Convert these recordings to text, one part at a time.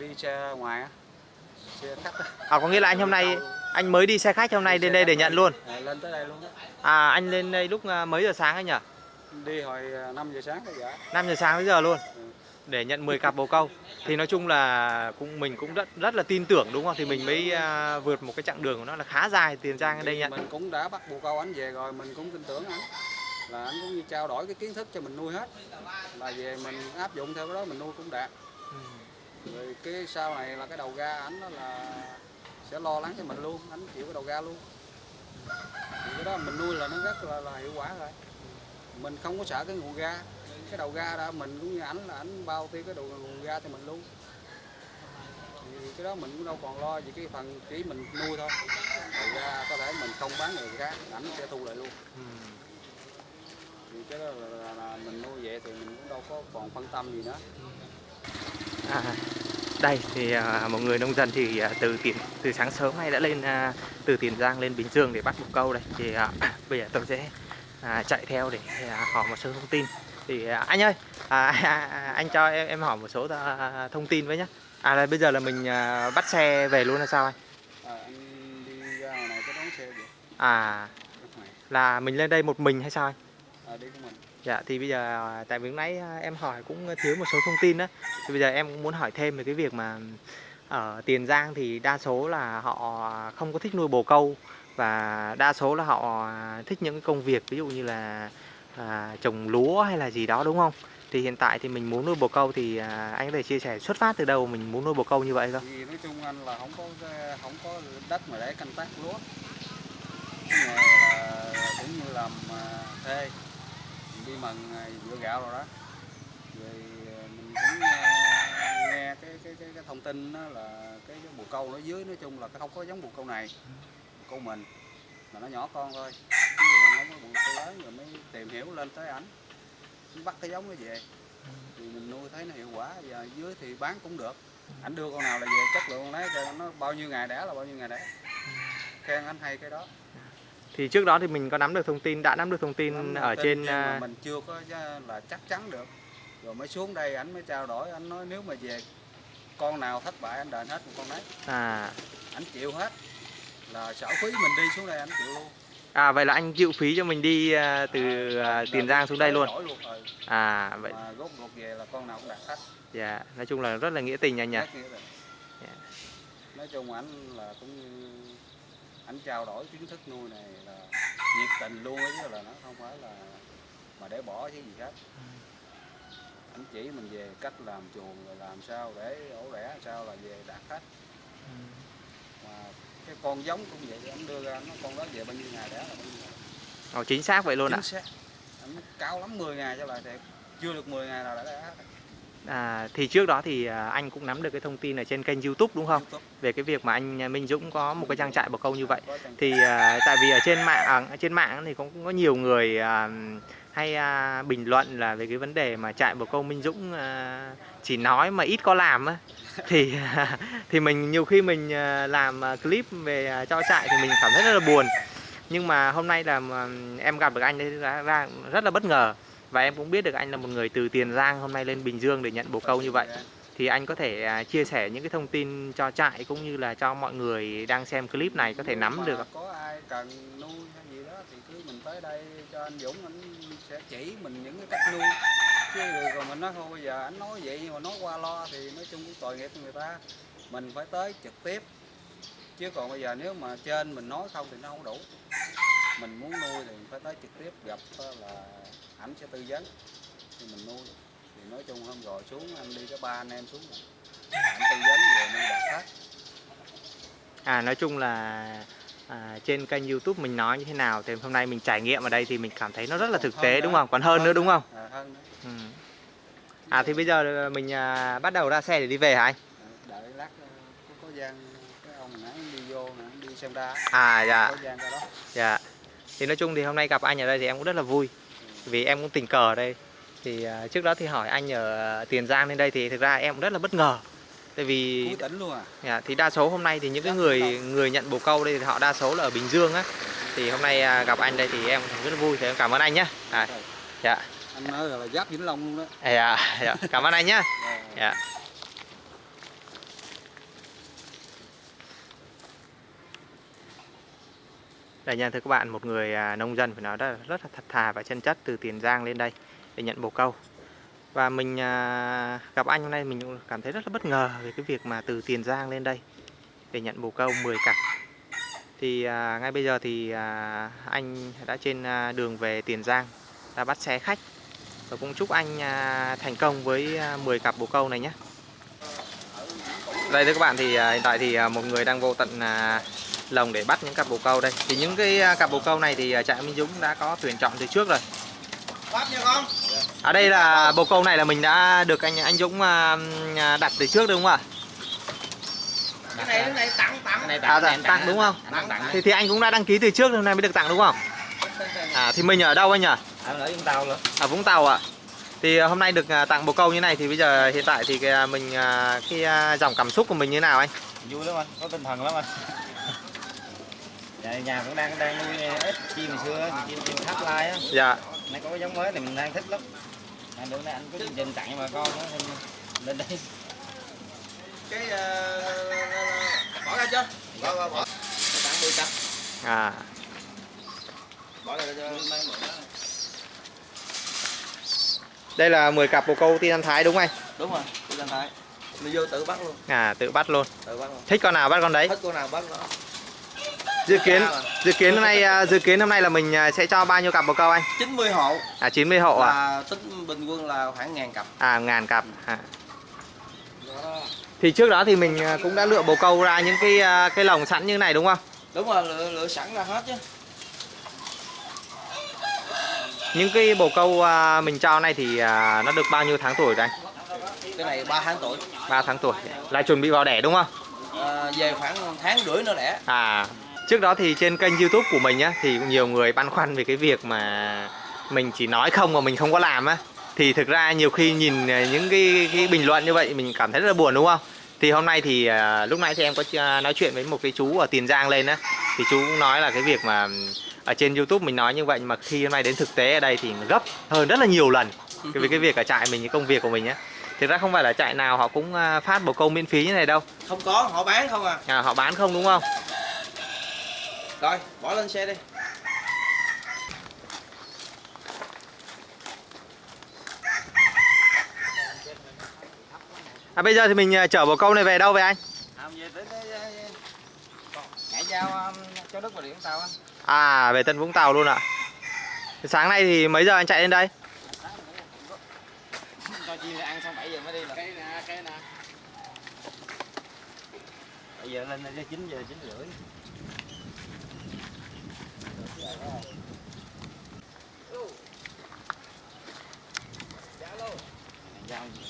đi xe ngoài xe khách. À có nghĩa là anh hôm nay anh mới đi xe khách hôm nay Đi lên đây để nhận luôn. à, lên tới đây luôn á À anh lên đây lúc à, mấy giờ sáng anh nhỉ? đi hồi 5 giờ sáng tới giờ 5 giờ sáng tới giờ luôn. Ừ. Để nhận 10 cặp bồ câu. Thì nói chung là cũng mình cũng rất rất là tin tưởng đúng không? Thì mình mới à, vượt một cái chặng đường của nó là khá dài tiền giang ở đây nhận. mình cũng đã bắt bồ câu anh về rồi mình cũng tin tưởng anh là anh cũng như trao đổi cái kiến thức cho mình nuôi hết là về mình áp dụng theo cái đó mình nuôi cũng đạt rồi cái sau này là cái đầu ga ảnh đó là sẽ lo lắng cho mình luôn ảnh chịu cái đầu ga luôn. Thì cái đó mình nuôi là nó rất là, là hiệu quả rồi. Mình không có sợ cái nguồn ga cái đầu ga đó mình cũng như ảnh là ảnh bao tiêu cái đầu nguồn ga cho mình luôn. Thì cái đó mình cũng đâu còn lo gì cái phần chỉ mình nuôi thôi. Đầu ra có thể mình không bán người khác ảnh sẽ thu lại luôn. Ừ. thì cái đó là, là, là mình nuôi vậy thì mình cũng đâu có còn phân tâm gì nữa. À, đây thì à, một người nông dân thì à, từ tiền từ sáng sớm nay đã lên à, từ Tiền Giang lên Bình Dương để bắt bồ câu đây thì à, bây giờ tôi sẽ à, chạy theo để à, hỏi một số thông tin. Thì à, anh ơi à, anh cho em em hỏi một số à, thông tin với nhé à là bây giờ là mình à, bắt xe về luôn là sao anh? À, anh đi ra ngoài này có đón xe vậy à là mình lên đây một mình hay sao anh? À, đi của mình Dạ thì bây giờ à, tại vì lúc nãy à, em hỏi cũng thiếu một số thông tin đó thì bây giờ em cũng muốn hỏi thêm về cái việc mà ở Tiền Giang thì đa số là họ không có thích nuôi bồ câu và đa số là họ à, thích những cái công việc ví dụ như là à, trồng lúa hay là gì đó đúng không? Thì hiện tại thì mình muốn nuôi bồ câu thì à, anh có thể chia sẻ xuất phát từ đâu mình muốn nuôi bồ câu như vậy không? thì nói chung anh là không có không có đất mà để canh tác lúa cái nghề là cũng như làm thuê mình đi mần dựa gạo rồi đó. Rồi ờ, mình cũng ờ, nghe cái cái cái, cái thông tin đó là cái, cái bồ câu nó dưới nói chung là cái không có giống bồ câu này bồ câu mình mà nó nhỏ con thôi. Chứ mà nó có bồ câu lớn rồi mới tìm hiểu lên tới ảnh bắt cái giống nó về. Thì mình nuôi thấy nó hiệu quả và dưới thì bán cũng được. Ảnh đưa con nào là về chất lượng lấy cho nó bao nhiêu ngày đẻ là bao nhiêu ngày đẻ. Khen anh hay cái đó. Thì trước đó thì mình có nắm được thông tin đã nắm được thông tin Nắm ở tin trên mà à, mình chưa có là chắc chắn được rồi mới xuống đây ảnh mới trao đổi anh nói nếu mà về con nào thất bại anh đền hết một con đấy à ảnh chịu hết là sở phí mình đi xuống đây anh chịu luôn à vậy là anh chịu phí cho mình đi à, từ à, Tiền Giang xuống đây luôn. luôn ừ. À vậy mà rốt ruột về là con nào cũng đạt hết Dạ, nói chung là rất là nghĩa tình anh nhỉ. Rồi. Dạ. nói chung ảnh là cũng ảnh trao đổi kiến thức nuôi này là nhiệt tình luôn ấy chứ là nó không phải là mà để bỏ chứ gì khác ảnh chỉ mình về cách làm chuồng rồi làm sao để ổ rẽ sao là về đạt hết. Mà cái con giống cũng vậy anh đưa ra nó con đó về bao nhiêu ngày đẻ là bao nhiêu ngày. Ồ, chính xác vậy luôn ạ. xác. Anh cao lắm 10 ngày cho lại thiệt chưa được 10 ngày là đã đẻ hết À, thì trước đó thì à, anh cũng nắm được cái thông tin ở trên kênh YouTube đúng không? YouTube. Về cái việc mà anh à, Minh Dũng có một cái trang trại bồ câu như vậy. Thì à, tại vì ở trên mạng ở trên mạng thì cũng có nhiều người à, hay à, bình luận là về cái vấn đề mà trại bồ câu Minh Dũng à, chỉ nói mà ít có làm á. Thì thì mình nhiều khi mình làm clip về cho trại thì mình cảm thấy rất là buồn. Nhưng mà hôm nay là em gặp được anh đấy ra, ra rất là bất ngờ và em cũng biết được anh là một người từ Tiền Giang hôm nay lên Bình Dương để nhận bồ câu như vậy. Thì anh có thể à, chia sẻ những cái thông tin cho trại cũng như là cho mọi người đang xem clip này có thể nắm được không? có ai cần nuôi hay gì đó thì cứ mình tới đây cho anh Dũng anh sẽ chỉ mình những cái cách nuôi. Chứ rồi mình nói thôi bây giờ anh nói vậy nhưng mà nói qua lo thì nói chung cũng tội nghiệp người ta. Mình phải tới trực tiếp. Chứ còn bây giờ nếu mà trên mình nói không thì nó không đủ. Mình muốn nuôi thì mình phải tới trực tiếp gặp là ảnh sẽ tư vấn thì mình nuôi thì nói chung hôm rồi xuống anh đi có ba anh em xuống rồi ảnh tư vấn về nuôi đạt hết À nói chung là à, trên kênh YouTube mình nói như thế nào thì hôm nay mình trải nghiệm ở đây thì mình cảm thấy nó rất là thực tế đúng không? Còn hơn nữa đúng không? à, hơn nữa Ừ. À thì bây giờ mình à, bắt đầu ra xe để đi về hả anh? đợi lát ờ, có có gian cái ông nãy đi vô đi xem ra À dạ. Dạ. Thì nói chung thì hôm nay gặp anh ở đây thì em cũng rất là vui. Vì em cũng tình cờ ở đây. Thì à, trước đó thì hỏi anh ở Tiền Giang lên đây thì thực ra em cũng rất là bất ngờ. Tại vì tỉnh luôn à dạ, thì đa số hôm nay thì những cái người đông. người nhận bồ câu đây thì họ đa số là ở Bình Dương á. Thì hôm nay à, gặp anh đây thì em cũng rất là vui thì em cảm ơn anh nhé. À, dạ. anh nói là giáp vĩnh long luôn đó À, dạ. dạ. Cảm ơn anh nhé. Dạ. Đây nha thưa các bạn, một người à, nông dân phải nói rất, rất là thật thà và chân chất từ Tiền Giang lên đây để nhận bồ câu. Và mình à, gặp anh hôm nay mình cũng cảm thấy rất là bất ngờ về cái việc mà từ Tiền Giang lên đây để nhận bồ câu 10 cặp. Thì à, ngay bây giờ thì anh đã trên đường về Tiền Giang đã bắt xe khách và cũng chúc anh thành công với 10 cặp bồ câu này nhé. Đây thưa các bạn thì hiện tại thì một người đang vô tận lồng để bắt những cặp bồ câu đây. Thì những cái à, cặp bồ câu này thì à, trại Minh Dũng đã có tuyển chọn từ trước rồi. Bắt nha con. Ở đây là bồ câu này là mình đã được anh anh Dũng à, đặt từ trước đúng không ạ? Cái này cái này tặng tặng. này À, tặng, tặng đúng không? Tặng tặng. Thì thì anh cũng đã đăng ký từ trước hôm nay mới được tặng đúng không? À thì mình ở đâu anh nhỉ? Ở ở Vũng Tàu luôn. Ở Vũng Tàu ạ. Thì à, hôm nay được tặng bồ câu như này thì bây giờ hiện tại thì cái, mình cái dòng cảm xúc của mình như nào anh? Vui lắm anh, có tinh thần lắm anh. Dạ, nhà cũng đang đang nuôi ít chim hồi xưa, thì chim chim tháp lai á. Dạ. Nay có cái giống mới thì mình đang thích lắm. Nay bữa nay anh có chương trình tặng cho bà con nên lên đây. Cái ờ, bỏ ra chưa? Bỏ bỏ bỏ. Tặng 10 cặp. À Bỏ ra cho mang mượn đó. đây là 10 cặp bồ câu tiên ăn thái đúng không anh? Đúng rồi, tôi lên thái. Mình vô tự bắt luôn, À tự bắt luôn. tự bắt luôn. Thích con nào bắt con đấy. Thích con nào bắt nó. Dự kiến dự kiến hôm nay à, dự kiến hôm nay là mình à, sẽ cho bao nhiêu cặp bồ câu anh? 90 hộ À 90 hộ à? tính bình quân là khoảng ngàn cặp. À ngàn cặp. À. Thì trước đó thì mình à, cũng đã lựa bồ câu ra những cái cái lồng sẵn như này đúng không? Đúng rồi, lựa, lựa sẵn ra hết chứ. Những cái bồ câu mình cho này thì nó được bao nhiêu tháng tuổi rồi anh? Cái này 3 tháng tuổi. 3 tháng tuổi. Là chuẩn bị vào đẻ đúng không? À, về khoảng tháng rưỡi nữa đẻ. À, trước đó thì trên kênh YouTube của mình á thì cũng nhiều người băn khoăn về cái việc mà mình chỉ nói không mà mình không có làm á. Thì thực ra nhiều khi nhìn à, những cái, cái bình luận như vậy mình cảm thấy rất là buồn đúng không? Thì hôm nay thì à, lúc nãy thì em có nói chuyện với một cái chú ở Tiền Giang lên á thì chú cũng nói là cái việc mà ở trên YouTube mình nói như vậy mà khi hôm nay đến thực tế ở đây thì gấp hơn rất là nhiều lần cái cái việc ở trại mình cái công việc của mình á. Thực ra không phải là trại nào họ cũng à, phát bồ câu miễn phí như này đâu. Không có, họ bán không à. À, họ bán không đúng không? Rồi, bỏ lên xe đi. À, bây giờ thì mình à, chở bồ câu này về đâu vậy anh? À, về tới tới ngã giao um, cho đất và điện tàu anh. À về Tân Vũng Tàu luôn ạ Sáng nay thì mấy giờ anh chạy lên đây? Cho chim này ăn xong 7 giờ mới đi là. Cây nè, cây nè. Bây giờ lên đây 9 giờ 9 rưỡi. Giao gì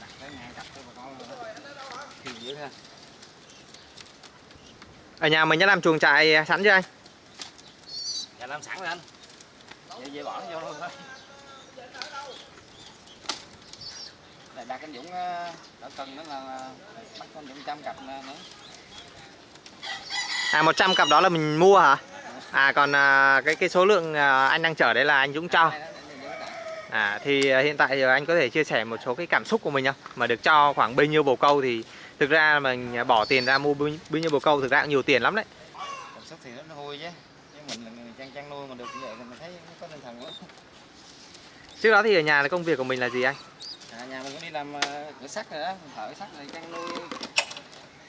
đặt ngay cho bà con. Thì dữ ha. Ở nhà mình đã làm chuồng trại sẵn chưa anh? Dạ làm sẵn rồi anh. Vậy về bỏ nó vô luôn thôi. Này đặt anh Dũng đã cần nữa là ờ, bắt con Dũng trăm cặp nữa. À 100 cặp đó là mình mua hả? À còn à, cái cái số lượng à, anh đang chở đấy là anh Dũng cho. À thì à, hiện tại giờ anh có thể chia sẻ một số cái cảm xúc của mình không? Mà được cho khoảng bao nhiêu bồ câu thì thực ra mình bỏ tiền ra mua bao nhiêu bồ câu thực ra cũng nhiều tiền lắm đấy Cảm xúc thì nó vui chứ. Nhưng mình là người chăn chăn nuôi mà được như vậy thì mình thấy có tinh thần quá. Trước đó thì ở nhà là công việc của mình là gì anh? À, nhà mình cũng đi làm cửa sắt rồi đó, thợ sắt rồi chăn nuôi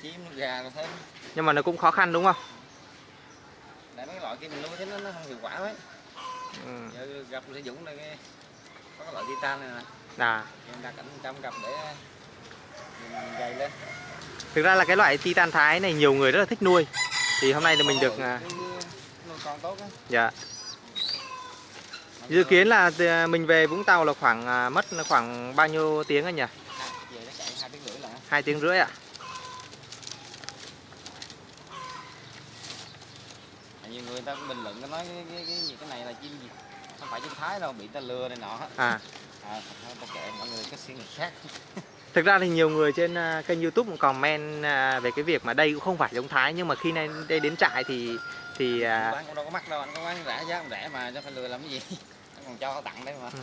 chim gà rồi thêm. Nhưng mà nó cũng khó khăn đúng không? Tại mấy cái loại kia mình nuôi thấy nó, nó không hiệu quả mấy. Ừ. Giờ gặp Dũng này cái có cái loại titan này nè, À, thì mình đặt ảnh trăm cặp để mình gầy lên. thực ra là cái loại titan thái này nhiều người rất là thích nuôi Thì hôm nay thì mình được à, nuôi con tốt á. dạ Dự kiến là à, mình về Vũng Tàu là khoảng à, mất khoảng bao nhiêu tiếng anh nhỉ? Về nó chạy hai tiếng rưỡi tiếng rưỡi ạ. Tại nhiều người ta bình luận cái nói cái, cái, cái gì cái này là chim gì không phải chim thái đâu bị ta lừa này nọ. À, à ta kệ mọi người có suy nghĩ khác thực ra thì nhiều người trên à, kênh YouTube cũng comment à, về cái việc mà đây cũng không phải giống Thái nhưng mà khi này đây đến trại thì thì à, bán cũng đâu có mắc đâu anh có bán rẻ giá cũng rẻ mà cho phải lừa làm cái gì anh còn cho tặng đấy mà ừ.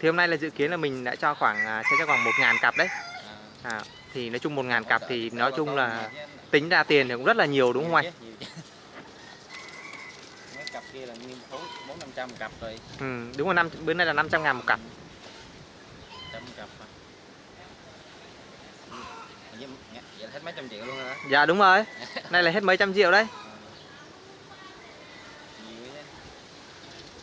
thì hôm nay là dự kiến là mình đã cho khoảng sẽ cho khoảng một ngàn cặp đấy. à, À, thì nói chung một ngàn cặp thì nói chung là tính ra tiền thì cũng rất là nhiều đúng không anh? Nhiều chứ, nhiều chứ. mấy cặp kia là nguyên phố bốn năm trăm cặp rồi Ừ, đúng rồi năm bữa nay là 500 ngàn một cặp. trăm cặp mà. Vậy, là hết mấy trăm triệu luôn rồi đó Dạ đúng rồi. Nay là hết mấy trăm triệu đấy.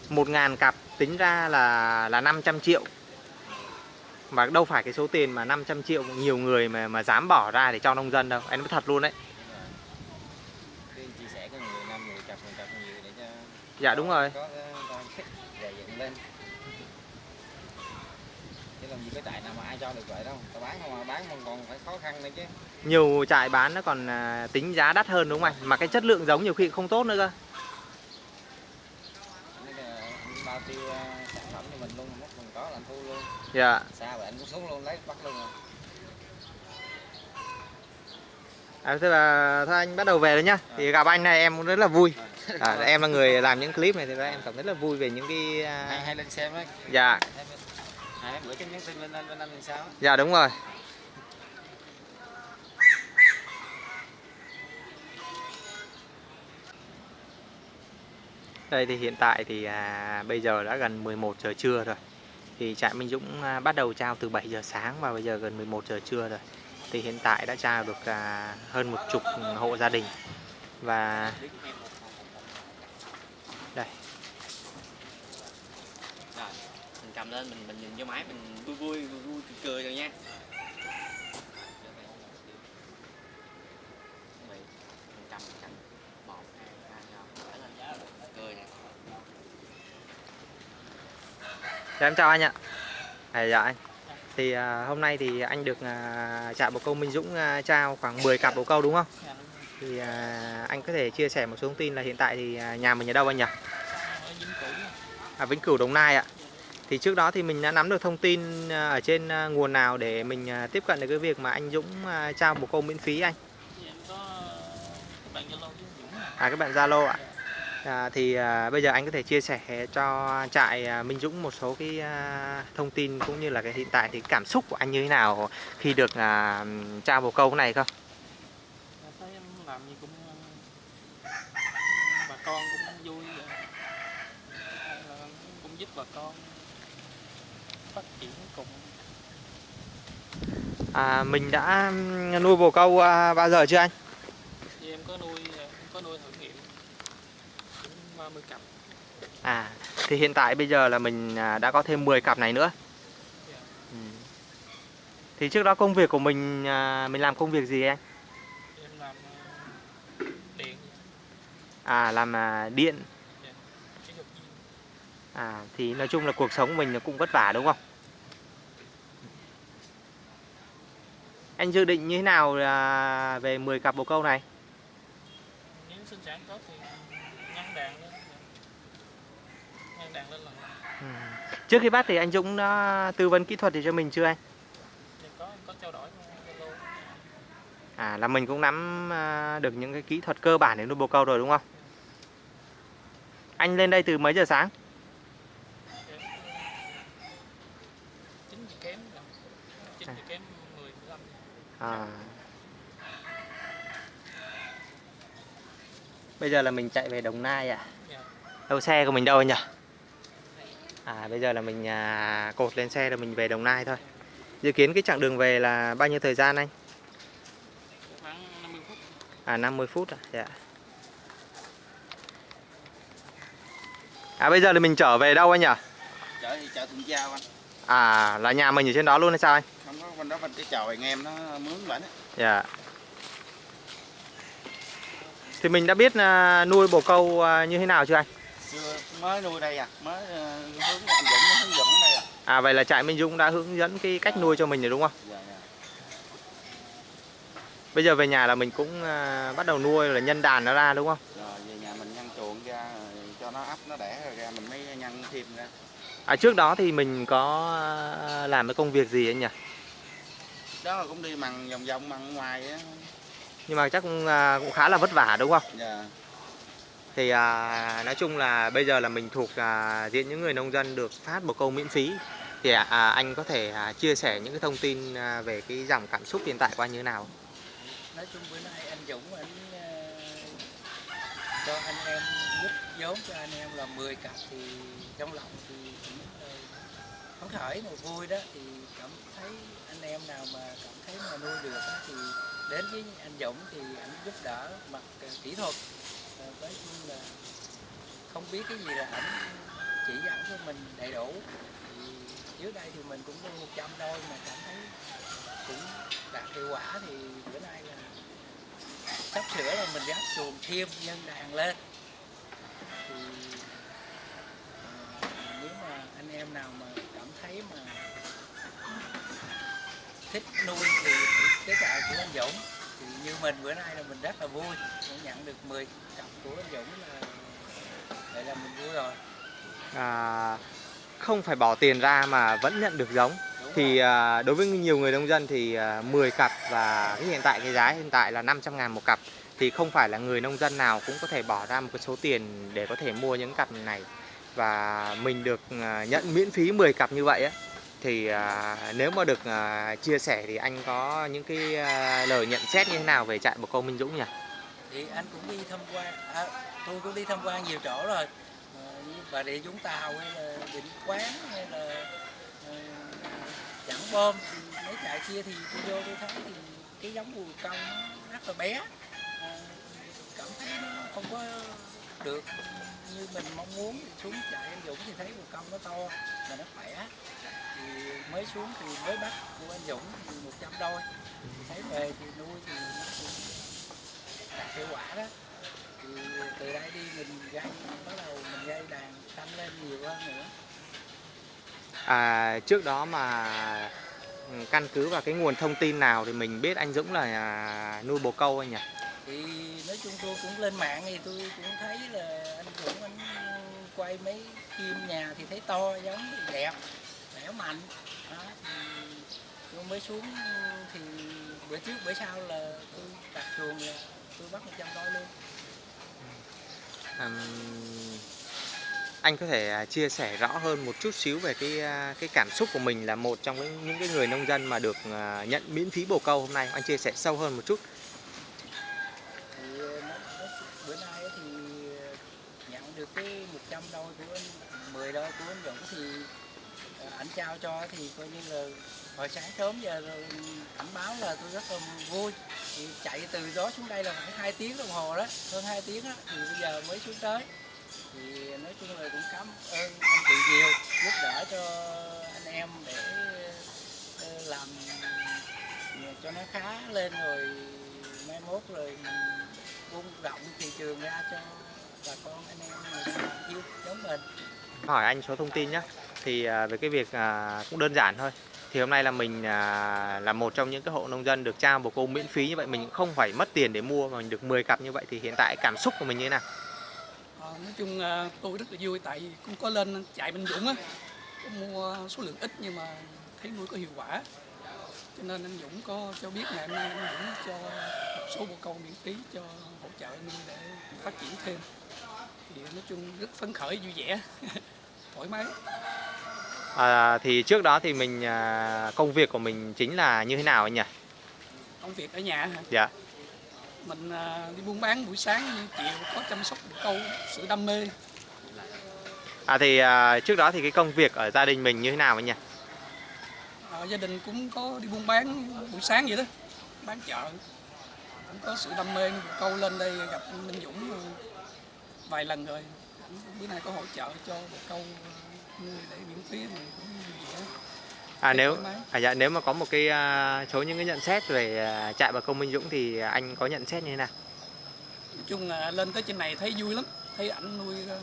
một ngàn cặp tính ra là là 500 triệu mà đâu phải cái số tiền mà 500 triệu nhiều người mà mà dám bỏ ra để cho nông dân đâu anh nói thật luôn đấy Cứ chia sẻ có người năm người cặp người cặp nhiều để cho dạ đúng rồi. Có cái con gầy dựng lên. Chứ làm gì có trại nào mà ai cho được vậy đâu. Tao bán không mà bán không còn phải khó khăn nữa chứ. Nhiều trại bán nó còn à, tính giá đắt hơn đúng không anh? Mà cái chất lượng giống nhiều khi không tốt nữa cơ. Bao tiêu ờ, sản phẩm cho mình luôn mất mình có là anh thu luôn. Dạ. Xa vậy anh cũng xuống luôn lấy bắt luôn rồi. À, thế là thôi anh bắt đầu về rồi nhá. Thì gặp anh này em cũng rất là vui. À, em là người làm những clip này thì em cảm thấy là vui về những cái hay, à, hay lên xem dạ hai bên hai bữa cái nhắn tin lên lên bên anh sao dạ đúng rồi Đây thì hiện tại thì à, bây giờ đã gần 11 giờ trưa rồi. Thì trại Minh Dũng à, bắt đầu trao từ 7 giờ sáng và bây giờ gần 11 giờ trưa rồi. Thì hiện tại đã trao được à, hơn một chục hộ gia đình. Và đây, rồi mình cầm lên mình mình nhìn vô máy mình vui vui vui, vui cười, cười rồi nha chào mình cầm một hai ba cười nè em chào anh ạ. À, dạ anh. Thì à, hôm nay thì anh được à, trại bồ câu Minh Dũng à, trao khoảng 10 cặp bồ câu đúng không? Thì à, anh có thể chia sẻ một số thông tin là hiện tại thì à, nhà mình ở đâu anh nhỉ? À, Vĩnh Cửu Đồng Nai ạ. Thì trước đó thì mình đã nắm được thông tin à, ở trên à, nguồn nào để mình à, tiếp cận được cái việc mà anh Dũng trao bồ câu miễn phí anh? À các bạn Zalo ạ. À, thì à, bây giờ anh có thể chia sẻ cho trại à, Minh Dũng một số cái à, thông tin cũng như là cái hiện tại thì cảm xúc của anh như thế nào khi được à, trao bồ câu này không? làm gì cũng bà con cũng vui vậy. Cũng giúp bà con phát triển cùng À, mình đã nuôi bồ câu à, bao giờ chưa anh? thì em có nuôi em có nuôi thử nghiệm cũng 30 cặp À, thì hiện tại bây giờ là mình à, đã có thêm 10 cặp này nữa. Dạ. Ừ. Thì trước đó công việc của mình à, mình làm công việc gì anh? em làm ờ, điện À làm à, điện. À thì nói chung là cuộc sống mình cũng vất vả đúng không? Anh dự định như thế nào à, về 10 cặp bồ câu này? nếu sinh sản tốt thì nhân đàn lên nhân đàn lên lần Ừ. Trước khi bắt thì anh Dũng đã tư vấn kỹ thuật thì cho mình chưa anh? thì có có trao đổi À là mình cũng nắm à, được những cái kỹ thuật cơ bản để nuôi bồ câu rồi đúng không? Anh lên đây từ mấy giờ sáng? chín giờ kém là chín giờ kém 10 15 À. Bây giờ là mình chạy về Đồng Nai ạ. Dạ. Đâu xe của mình đâu nhỉ? À bây giờ là mình à, cột lên xe rồi mình về Đồng Nai thôi. Dự kiến cái chặng đường về là bao nhiêu thời gian anh? khoảng 50 phút À 50 phút à? Dạ. À bây giờ thì mình trở về đâu anh nhỉ? chợ thì chợ Thuận Giao anh À là nhà mình ở trên đó luôn hay sao anh? Không có bên đó bên cái chòi anh em nó mướn bển á Dạ. Thì mình đã biết à, nuôi bồ câu à, như thế nào chưa anh? chưa mới nuôi đây à mới ờ, hướng anh Dũng nó hướng dẫn đây à À vậy là trại Minh Dũng đã hướng dẫn cái cách nuôi cho mình rồi đúng không? dạ dạ Bây giờ về nhà là mình cũng à, bắt đầu nuôi là nhân đàn nó ra đúng không? rồi về nhà mình nhân chuồng ra cho nó ấp nó đẻ rồi ra mình mới nhân thêm ra À trước đó thì mình có làm cái công việc gì anh nhỉ? Đó cũng đi mằng vòng vòng mằng ngoài á. Nhưng mà chắc cũng, à, cũng khá là vất vả đúng không? dạ. Thì à, nói chung là bây giờ là mình thuộc à, diện những người nông dân được phát bồ câu miễn phí. Thì à, à, anh có thể à, chia sẻ những cái thông tin à, về cái dòng cảm xúc hiện tại của anh như thế nào? Nói chung bữa nay anh Dũng anh ờ, cho anh em giúp vốn cho anh em là 10 cặp thì trong lòng thì cũng phấn khởi mà vui đó thì cảm thấy anh em nào mà cảm thấy mà nuôi được đó, thì đến với anh Dũng thì anh giúp đỡ mặt ờ, kỹ thuật. Ờ, với chung là không biết cái gì là ảnh chỉ dẫn cho mình đầy đủ. Thì trước đây thì mình cũng nuôi 100 đôi mà cảm thấy cũng đạt hiệu quả thì bữa nay là sắp sửa là mình gác chuồng thêm nhân đàn lên. Thì ờ, nếu mà anh em nào mà thích nuôi thì cái trại của anh Dũng thì như mình bữa nay là mình rất là vui cũng nhận được 10 cặp của anh Dũng là vậy là mình vui rồi. À, không phải bỏ tiền ra mà vẫn nhận được giống. Đúng thì à, đối với nhiều người nông dân thì à, 10 cặp và cái hiện tại cái giá hiện tại là 500 ngàn một cặp thì không phải là người nông dân nào cũng có thể bỏ ra một cái số tiền để có thể mua những cặp này. Và mình được à, nhận miễn phí 10 cặp như vậy á thì à, nếu mà được à, chia sẻ thì anh có những cái à, lời nhận xét như thế nào về trại bồ câu Minh Dũng nhỉ? thì anh cũng đi tham quan à, tôi cũng đi tham quan nhiều chỗ rồi ờ, như bà địa Vũng Tàu hay là Định Quán hay là ờ, à, Chẳng Bom mấy trại kia thì tôi vô tôi thấy thì cái giống bùi công nó rất là bé à, cảm thấy nó không có được như mình mong muốn thì xuống trại anh Dũng thì thấy bùi công nó to và nó khỏe. Thì mới xuống thì mới bắt của anh Dũng thì 100 đôi. Thì thấy về thì nuôi thì nó cũng đạt hiệu quả đó. Thì từ đây đi mình gây bắt đầu mình gây đàn tăng lên nhiều hơn nữa. À, trước đó mà ừ, căn cứ vào cái nguồn thông tin nào thì mình biết anh Dũng là à, nuôi bồ câu anh nhỉ? thì nói chung tôi cũng lên mạng thì tôi cũng thấy là Dũng anh ờ, quay mấy phim nhà thì thấy to giống thì đẹp khỏe mạnh. Đó, thì tôi mới xuống ừ, thì bữa trước bữa sau là tôi đặt chuồng là tôi bắt 100 đôi luôn. Ừm, anh có thể à, chia sẻ rõ hơn một chút xíu về cái à, cái cảm xúc của mình là một trong những cái người nông dân mà được à, nhận miễn phí bồ câu hôm nay anh chia sẻ sâu hơn một chút thì nó, nó, bữa nay thì nhận được cái 100 đôi của anh 10 đôi của anh Dũng thì ờ, ảnh trao cho thì coi như là hồi sáng sớm giờ ảnh báo là tôi rất là vui. Thì chạy từ đó xuống đây là phải hai tiếng đồng hồ đó, hơn 2 tiếng đó thì bây giờ mới xuống tới. Thì nói chung là cũng cảm ơn anh chị nhiều, giúp đỡ cho anh em để ờ, làm ờ, cho nó khá lên rồi mai mốt rồi buông rộng thị trường ra cho bà con anh em người yêu giống mình. Hỏi anh số thông tin nhé thì à, về cái việc à, cũng đơn giản thôi. Thì hôm nay là mình à, là một trong những cái hộ nông dân được trao bồ câu miễn phí như vậy. Mình không phải mất tiền để mua mà mình được 10 cặp như vậy. Thì hiện tại cảm xúc của mình như thế nào? Ờ, nói chung tôi rất là vui tại vì cũng có lên chạy Minh Dũng á. Mua số lượng ít nhưng mà thấy nuôi có hiệu quả. Cho nên anh Dũng có cho biết ngày hôm nay anh Dũng cho một số bồ câu miễn phí cho hỗ trợ nuôi để phát triển thêm thì nói chung rất phấn khởi vui vẻ. Thoải mái. À, thì trước đó thì mình à, công việc của mình chính là như thế nào anh nhỉ? Công việc ở nhà hả? Dạ. Mình à, đi buôn bán buổi sáng như chiều có chăm sóc câu sự đam mê. À thì à, trước đó thì cái công việc ở gia đình mình như thế nào anh nhỉ? Ờ, gia đình cũng có đi buôn bán buổi sáng vậy đó. Bán chợ. Cũng có sự đam mê câu lên đây gặp anh Minh Dũng vài lần rồi. Ảnh bữa nay có hỗ trợ cho một câu ờ, nuôi để miễn phí mình cũng vẻ à nếu à, dạ, nếu mà có một cái à, số những cái nhận xét về à, trại bà công Minh Dũng thì anh có nhận xét như thế nào? Nói chung là lên tới trên này thấy vui lắm thấy ảnh nuôi ờ,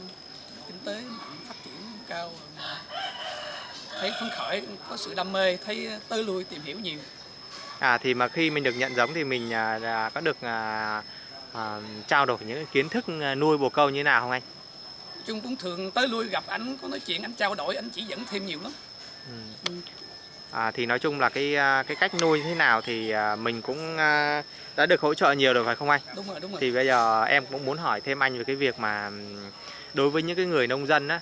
kinh tế phát triển cao thấy phấn khởi có sự đam mê thấy tới lui tìm hiểu nhiều. À thì mà khi mình được nhận giống thì mình à, có được à, à, trao đổi những kiến thức à, nuôi bồ câu như thế nào không anh? chung cũng thường tới lui gặp ảnh có nói chuyện ảnh trao đổi ảnh chỉ dẫn thêm nhiều lắm Ừ. Ừ. À, thì nói chung là cái à, cái cách nuôi như thế nào thì mình cũng đã được hỗ trợ nhiều rồi phải không anh? đúng rồi đúng rồi Thì bây giờ em cũng muốn hỏi thêm anh về cái việc mà đối với những cái người nông dân á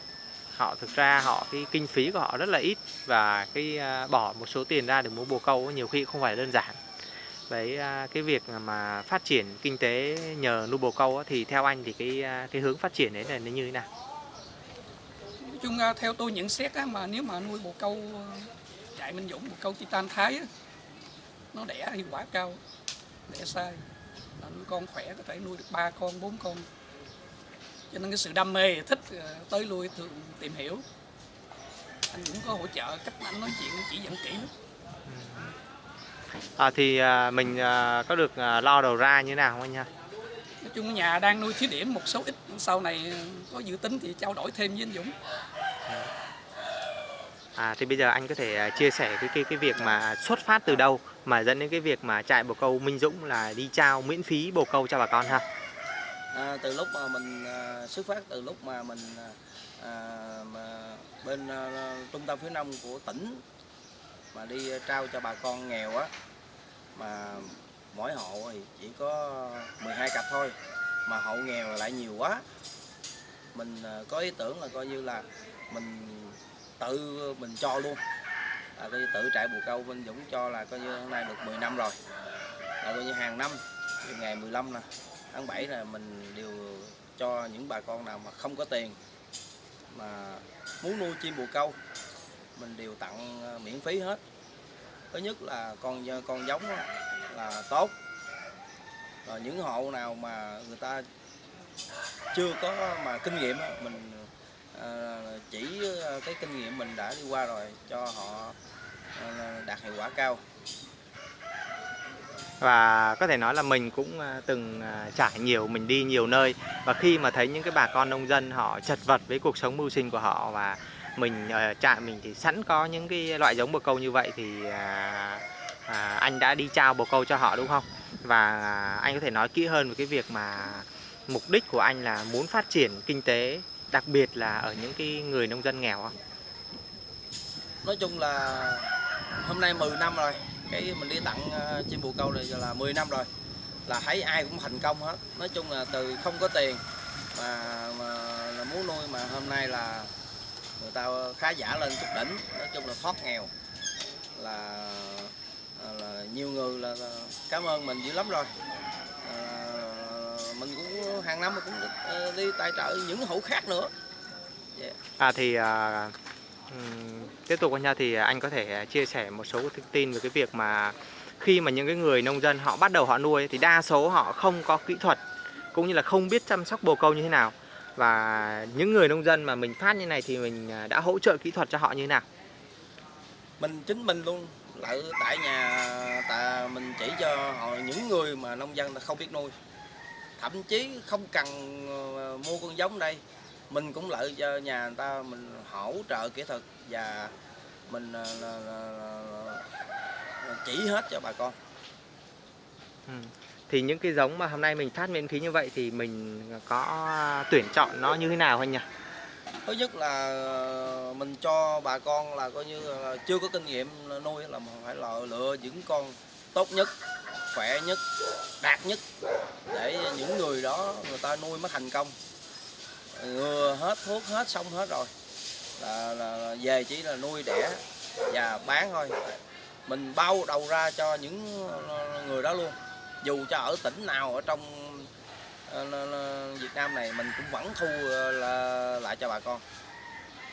họ thực ra họ cái kinh phí của họ rất là ít và cái bỏ một số tiền ra để mua bồ câu nhiều khi không phải đơn giản với à, cái việc mà phát triển kinh tế nhờ nuôi bồ câu thì theo anh thì cái à, cái hướng phát triển đấy là nó như thế nào? Nói chung à, theo tôi nhận xét á, mà nếu mà nuôi bồ câu chạy Minh Dũng bồ câu Titan Thái á, nó đẻ hiệu quả cao đẻ sai. Là nuôi con khỏe có thể nuôi được ba con bốn con. Cho nên cái sự đam mê thích tới lui thường tìm hiểu. Anh cũng có hỗ trợ cách anh nói chuyện chỉ dẫn kỹ lắm à, thì à, mình à, có được à, lo đầu ra như thế nào không anh ha nói chung nhà đang nuôi thí điểm một số ít sau này có dự tính thì trao đổi thêm với anh Dũng À, thì bây giờ anh có thể à, chia sẻ cái cái cái việc mà xuất phát từ đâu mà dẫn đến cái việc mà trại bồ câu Minh Dũng là đi trao miễn phí bồ câu cho bà con ha. À, từ lúc mà mình à, xuất phát từ lúc mà mình à, à, mà bên à, trung tâm phía đông của tỉnh mà đi ờ, trao cho bà con nghèo á, mà mỗi hộ thì chỉ có 12 cặp thôi, mà hộ nghèo lại nhiều quá. Mình ờ, có ý tưởng là coi như là mình tự, mình cho luôn. Là coi như tự trại bù câu Vinh Dũng cho là coi như hôm nay được 10 năm rồi. Là coi như hàng năm từ ngày 15 nè, tháng 7 là mình đều cho những bà con nào mà không có tiền, mà muốn nuôi chim bồ câu mình đều tặng ờ, miễn phí hết. Thứ nhất là con con giống là tốt. Rồi những hộ nào mà người ta chưa có mà kinh nghiệm mình ờ, chỉ ờ, cái kinh nghiệm mình đã đi qua rồi cho họ đạt hiệu quả cao. Và có thể nói là mình cũng từng trải nhiều, mình đi nhiều nơi. Và khi mà thấy những cái bà con nông dân họ chật vật với cuộc sống mưu sinh của họ và mình ở trại mình thì sẵn có những cái loại giống bồ câu như vậy thì à, à, anh đã đi trao bồ câu cho họ đúng không? Và à, anh có thể nói kỹ hơn về cái việc mà mục đích của anh là muốn phát triển kinh tế đặc biệt là ở những cái người nông dân nghèo không? nói chung là hôm nay 10 năm rồi cái mình đi tặng ờ, chim bồ câu này là 10 năm rồi là thấy ai cũng thành công hết nói chung là từ không có tiền mà, mà là muốn nuôi mà hôm nay là người ta khá giả lên chút đỉnh. Nói chung là thoát nghèo. Là là nhiều người là, là cảm ơn mình dữ lắm rồi. À, mình cũng hàng năm cũng được, ờ, đi tài trợ những hộ khác nữa. Dạ. À thì à, tiếp tục với nhau thì anh có thể chia sẻ một số thông tin về cái việc mà khi mà những cái người nông dân họ bắt đầu họ nuôi thì đa số họ không có kỹ thuật cũng như là không biết chăm sóc bồ câu như thế nào và những người nông dân mà mình phát như này thì mình à, đã hỗ trợ kỹ thuật cho họ như thế nào? Mình chính mình luôn lại tại nhà tại mình chỉ cho họ những người mà nông dân không biết nuôi. Thậm chí không cần ờ, mua con giống đây mình cũng lợi cho nhà người ta mình hỗ trợ kỹ thuật và mình ờ, là, là, là, là chỉ hết cho bà con. Ừ thì những cái giống mà hôm nay mình phát miễn phí như vậy thì mình có tuyển chọn nó như thế nào anh nhỉ? Thứ nhất là ờ, mình cho bà con là coi như là chưa có kinh nghiệm nuôi là mình phải lựa, lựa những con tốt nhất khỏe nhất đạt nhất để những người đó người ta nuôi mới thành công. Ngừa hết thuốc hết xong hết rồi. Là, là, là về chỉ là nuôi đẻ và bán thôi. Mình bao đầu ra cho những ờ, người đó luôn dù cho ở tỉnh nào ở trong ờ, Việt Nam này mình cũng vẫn thu ờ, lại cho bà con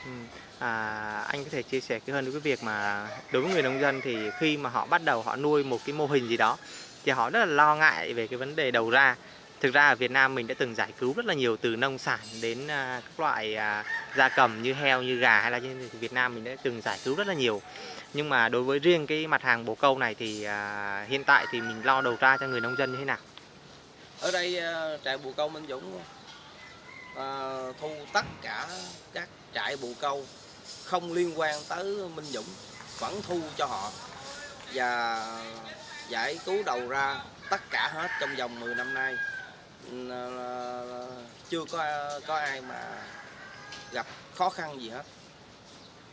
ừ. À, anh có thể chia sẻ cái hơn với cái việc mà đối với người nông dân thì khi mà họ bắt đầu họ nuôi một cái mô hình gì đó thì họ rất là lo ngại về cái vấn đề đầu ra. Thực ra ở Việt Nam mình đã từng giải cứu rất là nhiều từ nông sản đến à, các loại à, gia cầm như heo, như gà hay là như thì Việt Nam mình đã từng giải cứu rất là nhiều. Nhưng mà đối với riêng cái mặt hàng bồ câu này thì à, hiện tại thì mình lo đầu ra cho người nông dân như thế nào? ở đây ờ, trại bồ câu Minh Dũng ờ, thu tất cả các trại bồ câu không liên quan tới Minh Dũng vẫn thu cho họ và giải cứu đầu ra tất cả hết trong vòng 10 năm nay Ừ, ờ, chưa có có ai mà gặp khó khăn gì hết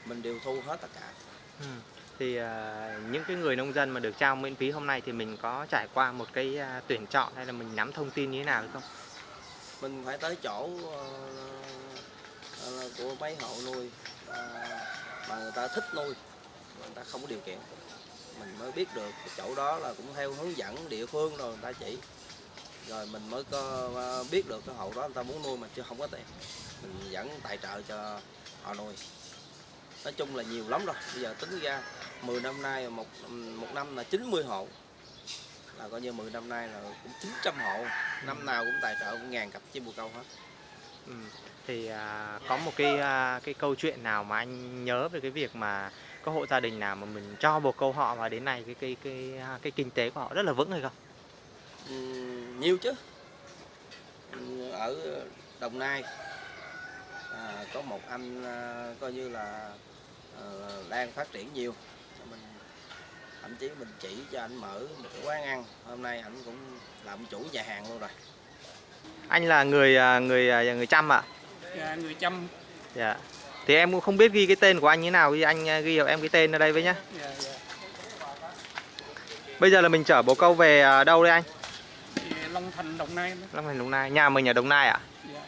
mình đều thu hết tất cả Ừ. Thì à, những cái người nông dân mà được trao miễn phí hôm nay thì mình có trải qua một cái à, tuyển chọn hay là mình nắm thông tin như thế nào hay không? mình phải tới chỗ uh, của mấy hộ nuôi uh, mà người ta thích nuôi mà người ta không có điều kiện. Mình mới biết được chỗ đó là cũng theo hướng dẫn địa phương rồi người ta chỉ. Rồi mình mới có biết được cái hộ đó người ta muốn nuôi mà chưa không có tiền. Mình dẫn tài trợ cho họ nuôi nói chung là nhiều lắm rồi. Bây giờ tính ra 10 năm nay một một năm là 90 hộ. Là coi như 10 năm nay là cũng 900 hộ. Năm nào cũng tài trợ cũng ngàn cặp chim bồ câu hết. Ừ. Thì à, có một cái à, cái câu chuyện nào mà anh nhớ về cái việc mà có hộ gia đình nào mà mình cho bồ câu họ và đến nay cái cái cái à, cái kinh tế của họ rất là vững hay không? Ừm, nhiều chứ. Ở Đồng Nai à, có một anh à, coi như là đang phát triển nhiều mình thậm chí mình chỉ cho anh mở một cái quán ăn hôm nay anh cũng làm chủ nhà hàng luôn rồi Anh là người à, người à, người chăm ạ. Dạ, người chăm Dạ. Thì em cũng không biết ghi cái tên của anh như thế nào, thì anh à, ghi hộ em cái tên ở đây với nhá. dạ, dạ. Bây giờ là mình chở bồ câu về à, đâu đây anh? Thì Long Thành Đồng Nai. Long Thành Đồng Nai. Nhà mình ở Đồng Nai ạ? Dạ.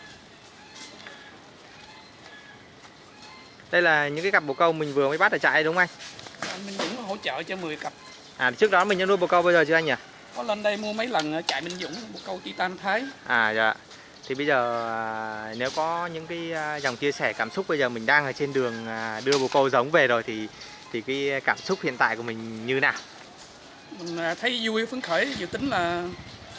Đây là những cái cặp bồ câu mình vừa mới bắt ở trại đúng không anh? anh Minh Dũng hỗ trợ cho 10 cặp À trước đó mình đã nuôi bồ câu bây giờ chưa anh nhỉ? có lên đây mua mấy lần ở trại Minh Dũng một câu titan Thái À dạ. Thì bây giờ à, nếu có những cái à, dòng chia sẻ cảm xúc bây giờ mình đang ở trên đường à, đưa bồ câu giống về rồi thì thì cái cảm xúc hiện tại của mình như nào? mình à, thấy vui phấn khởi dự tính là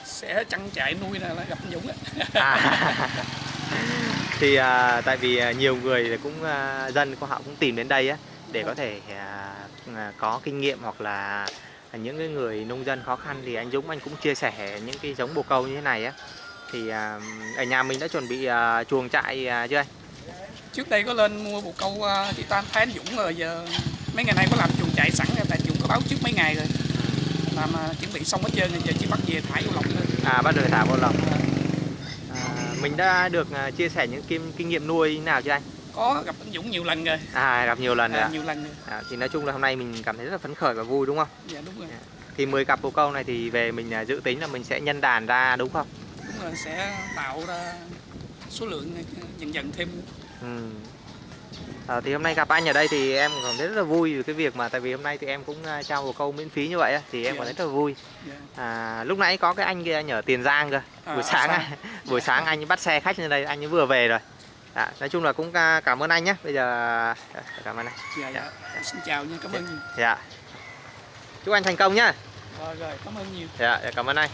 sẽ chăn trại nuôi là là gặp Dũng á À, thì à, tại vì à, nhiều người thì cũng à, dân của họ cũng tìm đến đây á để có thể à, à, có kinh nghiệm hoặc là những cái người nông dân khó khăn thì anh Dũng anh cũng chia sẻ những cái giống bồ câu như thế này á thì à, ở nhà mình đã chuẩn bị à, chuồng trại à, chưa anh? trước đây có lên mua bồ câu à, titan Thái anh Dũng rồi giờ mấy ngày nay có làm chuồng trại sẵn rồi tại Dũng có báo trước mấy ngày rồi làm à, chuẩn bị xong hết trơn rồi giờ chỉ bắt về thải vô lồng thôi À bắt đầu thả vào lồng. À, mình đã được à, chia sẻ những kinh kinh nghiệm nuôi như nào chưa anh? có gặp anh Dũng nhiều lần rồi À gặp nhiều lần rồi à, nhiều lần rồi À, thì nói chung là hôm nay mình cảm thấy rất là phấn khởi và vui đúng không? dạ đúng rồi Thì 10 cặp bồ câu này thì về mình à, dự tính là mình sẽ nhân đàn ra đúng không? đúng rồi sẽ tạo ra số lượng dần dần thêm Ừ. À, thì hôm nay gặp anh ở đây thì em cảm thấy rất là vui vì cái việc mà tại vì hôm nay thì em cũng à, trao bồ câu miễn phí như vậy thì em Dạ. cảm thấy rất là vui. dạ. À, lúc nãy có cái anh kia nhờ Tiền Giang cơ. À, buổi ở sáng buổi sáng anh bắt xe khách lên đây, anh ấy vừa về rồi. À, nói chung là cũng à, cảm ơn anh nhé. Bây giờ cảm ơn anh. dạ dạ xin chào nha cảm ơn nhiều Dạ. Chúc anh thành công nhá. rồi rồi cảm ơn nhiều Dạ, dạ, cảm ơn anh.